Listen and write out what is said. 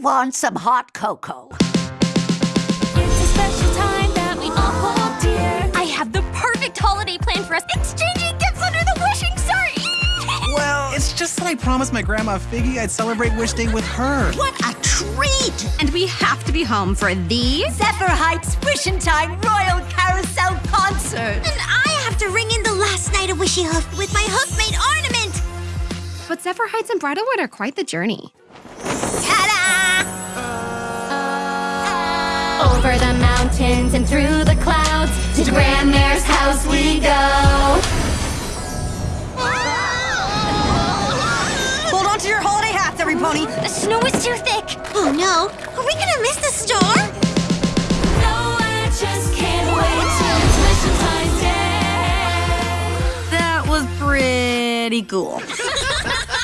want some hot cocoa? It's a special time that we all hold dear. I have the perfect holiday plan for us, exchanging gifts under the wishing star. Well, it's just that I promised my grandma Figgy I'd celebrate Wish Day with her. What a treat! And we have to be home for the Zephyr Heights Wishing Time Royal Carousel Concert! And I have to ring in the last night of Wishy Hoof with my hoof-made ornament! But Zephyr Heights and Bridlewood are quite the journey. Over the mountains and through the clouds, to Grandmare's house we go. Hold on to your holiday hats, every pony. The snow is too thick. Oh no, are we gonna miss the store? No, I just can't wait till it's Wishing Time Day. That was pretty cool.